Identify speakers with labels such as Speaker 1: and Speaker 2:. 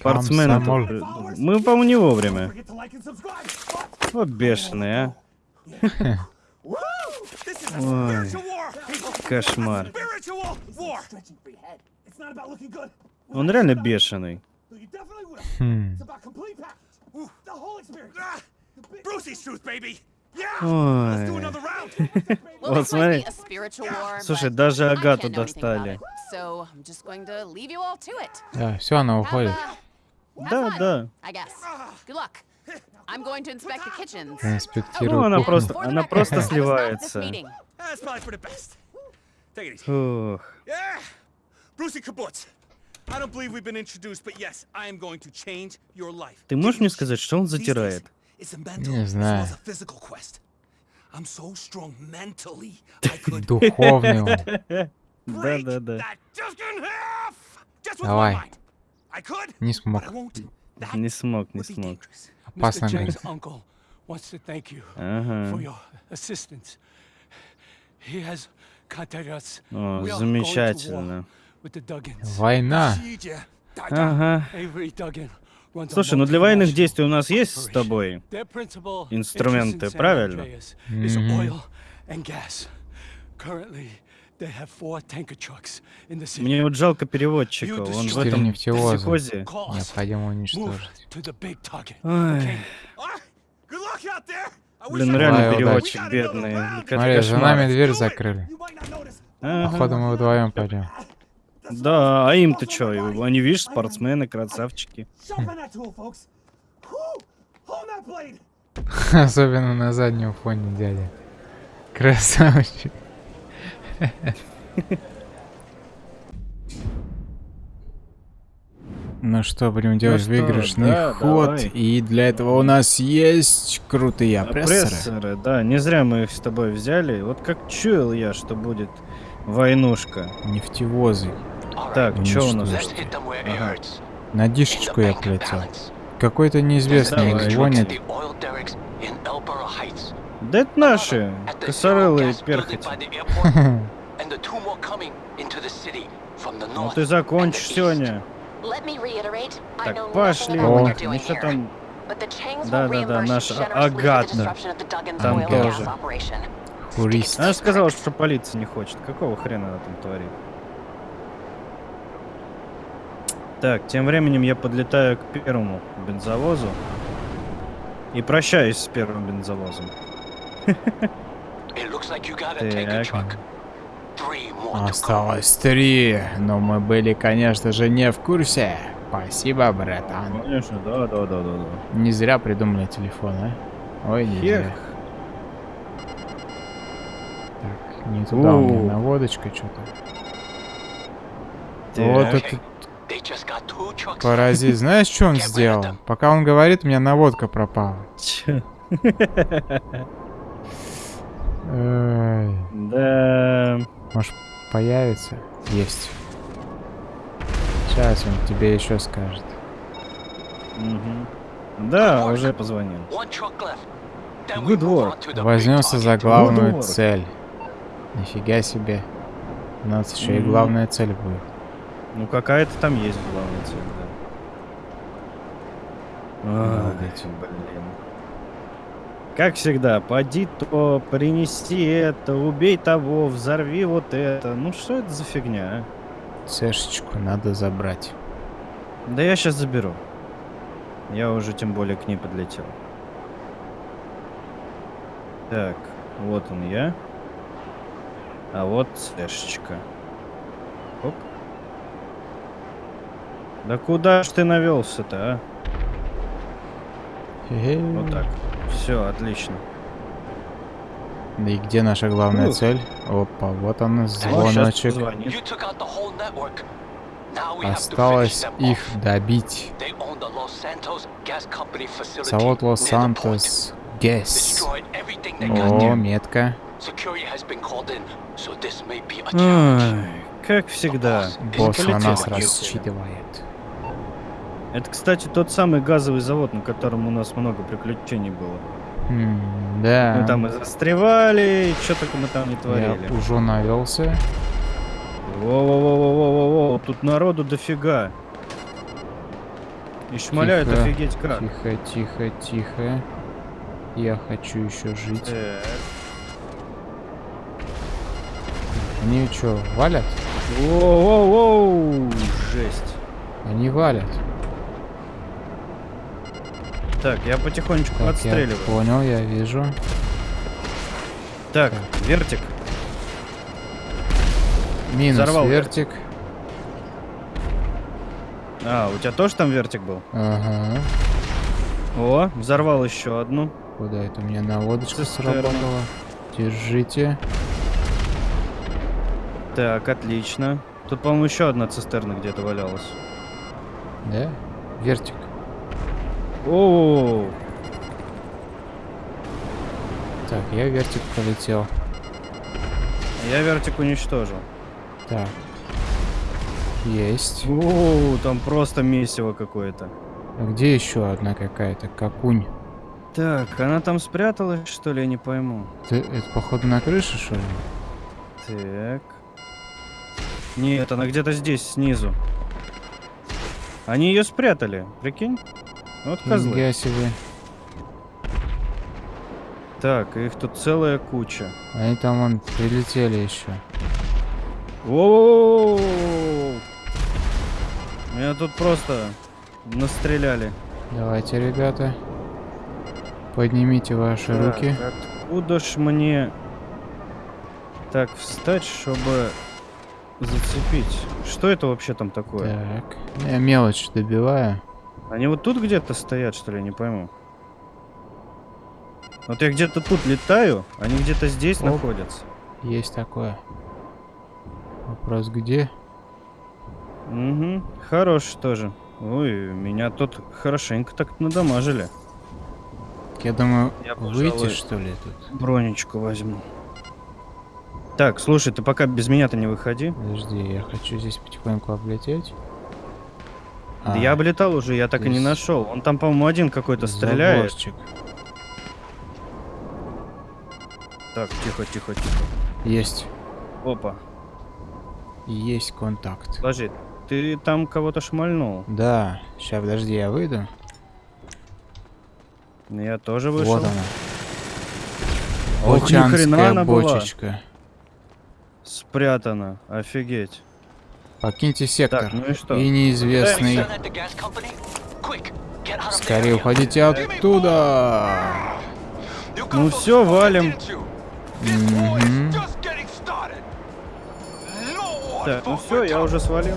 Speaker 1: Спортсмен.
Speaker 2: Тут- Мы, по-моему, не вовремя. Вот бешеные, а. Ой, кошмар. Он реально бешеный.
Speaker 1: Хм.
Speaker 2: Ой. Вот смотри. Слушай, даже Агату достали.
Speaker 1: Да, все, она уходит.
Speaker 2: Да, да.
Speaker 1: Я инспектирую
Speaker 2: Ну, она
Speaker 1: кухню.
Speaker 2: просто, она просто сливается. Ух.
Speaker 3: Brucey Kibbutz. I don't believe we've been introduced, but yes, I am going to change your life.
Speaker 2: Ты можешь мне сказать, что он затирает?
Speaker 3: It's a mental
Speaker 1: Не знаю.
Speaker 3: as a physical quest. I'm so strong mentally, I could
Speaker 1: Духовный он.
Speaker 2: Да, да, да.
Speaker 1: Давай. Не смог.
Speaker 2: Не смог, не смог.
Speaker 1: Опасно, говорит.
Speaker 2: Ага. О, замечательно.
Speaker 1: Война.
Speaker 2: Ага. Слушай, ну для военных действий у нас есть с тобой. Инструменты, правильно?
Speaker 4: Andreas is
Speaker 2: Мне вот жалко переводчика. Он в
Speaker 1: Четыре
Speaker 2: этом
Speaker 1: нефтевоза.
Speaker 2: психозе.
Speaker 1: Необходимо
Speaker 4: Move
Speaker 1: уничтожить.
Speaker 4: to the big target.
Speaker 2: Ой.
Speaker 4: Okay?
Speaker 3: Good luck out there. I wish
Speaker 2: Блин, реально
Speaker 1: Давай,
Speaker 2: переводчик
Speaker 3: удачи.
Speaker 2: бедный.
Speaker 1: Смотри, за нами дверь закрыли.
Speaker 2: Ага.
Speaker 1: Походу мы вдвоем пойдем.
Speaker 2: Да, а им-то чё? Они, видишь, спортсмены, красавчики.
Speaker 1: Особенно на заднем фоне дядя. Красавчик. Ну что, будем делать
Speaker 2: что,
Speaker 1: выигрышный
Speaker 2: да,
Speaker 1: ход.
Speaker 2: давай.
Speaker 1: И для этого у нас есть крутые опрессоры.
Speaker 2: Опрессоры, да, не зря мы их с тобой взяли. Вот как чуял я, что будет войнушка.
Speaker 1: Нефтевозы.
Speaker 2: Так,
Speaker 1: Ну
Speaker 2: что у нас? Ага.
Speaker 1: На дишечку я полетел. Какой-то неизвестный звонит.
Speaker 2: Да это наши, косорылые перхоти. Ну ты закончишь сегодня. Так, пошли.
Speaker 1: О.
Speaker 2: Ну что там?
Speaker 5: Да-да-да, наша Агата.
Speaker 2: Там тоже.
Speaker 1: Хурист.
Speaker 2: Она сказала, что полиция не хочет. Какого хрена она там творит? Так, тем временем я подлетаю к первому бензовозу. И прощаюсь с первым бензовозом.
Speaker 1: Осталось три, но мы были, конечно же, не в курсе. Спасибо, братан.
Speaker 2: Конечно, да, да, да, да, да.
Speaker 1: Не зря придумали телефон, а? Ой, не
Speaker 2: Хех.
Speaker 1: зря. Так, не туда у
Speaker 2: У.
Speaker 1: меня наводочка что-то. Вот этот паразит. Знаешь, что он сделал? Пока он говорит, у меня наводка пропала.
Speaker 2: Да.
Speaker 1: может, появится? Есть. Сейчас он тебе еще скажет.
Speaker 2: Мгм. Да, уже позвонил. Good work.
Speaker 1: Возьмемся за главную
Speaker 2: work.
Speaker 1: цель. Нифига себе. У нас еще и
Speaker 2: Мгм.
Speaker 1: главная цель будет.
Speaker 2: Ну какая-то там есть главная цель, да. Ах,
Speaker 1: Молодец.
Speaker 2: блин. Как всегда, поди то, принеси это, убей того, взорви вот это. Ну что это за фигня, а?
Speaker 1: Цешечку надо забрать.
Speaker 2: Да я сейчас заберу. Я уже тем более к ней подлетел. Так, вот он я. А вот слэшечка. Оп. Да куда ж ты навелся-то, а?
Speaker 1: Хе-хе.
Speaker 2: Вот так. Все, отлично.
Speaker 1: И где наша главная
Speaker 2: Ух.
Speaker 1: цель? Опа, вот он звоночек. Осталось их добить. Завод Лос-Сантос. Гэс. О, метка.
Speaker 2: Ай, как всегда.
Speaker 1: Босс на нас рассчитывает.
Speaker 2: Это, кстати, тот самый газовый завод, на котором у нас много приключений было.
Speaker 1: М, Да.
Speaker 2: Мы там и застревали, и что только мы там не
Speaker 1: Я
Speaker 2: творили.
Speaker 1: уже навелся.
Speaker 2: Во-во-во-во-во-во, тут народу дофига. И шмаляют
Speaker 1: Тихо,
Speaker 2: офигеть как.
Speaker 1: Тихо, тихо, тихо. Я хочу еще жить.
Speaker 2: Так.
Speaker 1: Они что, валят?
Speaker 2: Воу-воу-воу! Жесть.
Speaker 1: Они валят.
Speaker 2: Так, я потихонечку
Speaker 1: Так, я
Speaker 2: отстреливаю.
Speaker 1: понял, я вижу.
Speaker 2: Так, вертик.
Speaker 1: Минус
Speaker 2: Взорвал
Speaker 1: вертик.
Speaker 2: А, у тебя тоже там вертик был?
Speaker 1: Ага.
Speaker 2: О, взорвал еще одну.
Speaker 1: Куда это у меня наводочка
Speaker 2: Цистерна.
Speaker 1: сработала? Держите.
Speaker 2: Так, отлично. Тут, по-моему, еще одна цистерна где-то валялась.
Speaker 1: Да? Вертик.
Speaker 2: О,
Speaker 1: Так, я вертик полетел.
Speaker 2: я вертик уничтожил.
Speaker 1: Так. Есть.
Speaker 2: О, там просто месиво какое-то.
Speaker 1: А где еще одна какая-то? Какунь.
Speaker 2: Так, она там спряталась, что ли, я не пойму.
Speaker 1: Ты, это походу на крыше, что ли?
Speaker 2: Так. Нет, она где-то здесь, снизу. Они ее спрятали, прикинь? Вот козлы.
Speaker 1: Нифига себе.
Speaker 2: Так, их тут целая куча.
Speaker 1: Они там вон прилетели еще.
Speaker 2: Воу! Меня тут просто настреляли.
Speaker 1: Давайте, ребята. Поднимите ваши
Speaker 2: Так,
Speaker 1: руки.
Speaker 2: Откуда ж мне так встать, чтобы зацепить? Что это вообще там такое?
Speaker 1: Так. Я мелочь добиваю.
Speaker 2: Они вот тут где-то стоят, что ли, не пойму. Вот я где-то тут летаю, они где-то здесь
Speaker 1: Оп.
Speaker 2: находятся.
Speaker 1: Есть такое. Вопрос где?
Speaker 2: Угу, хорош тоже. Ой, меня тут хорошенько так надамажили.
Speaker 1: Я думаю,
Speaker 2: Я,
Speaker 1: выйти
Speaker 2: пожалуй,
Speaker 1: что ли тут?
Speaker 2: Бронечку возьму. Так, слушай, ты пока без меня-то не выходи.
Speaker 1: Подожди, я хочу здесь потихоньку облететь.
Speaker 2: Да
Speaker 1: А,
Speaker 2: я облетал уже, я так и не нашел. Он там, по-моему, один какой-то стреляет.
Speaker 1: заборчик.
Speaker 2: Так, тихо, тихо, тихо.
Speaker 1: Есть.
Speaker 2: Опа.
Speaker 1: Есть контакт.
Speaker 2: Подожди, ты там кого-то шмальнул.
Speaker 1: Да. Сейчас, подожди, я выйду.
Speaker 2: Я тоже вышел.
Speaker 1: Вот она.
Speaker 2: Ох, ни хрена она была.
Speaker 1: бочечка.
Speaker 2: Спрятана. Офигеть.
Speaker 1: Покиньте сектор.
Speaker 2: Так, ну и что?
Speaker 1: И неизвестный. Скорее уходите оттуда.
Speaker 2: Ну все, валим.
Speaker 1: Мгм.
Speaker 2: Так, ну все, я уже свалил.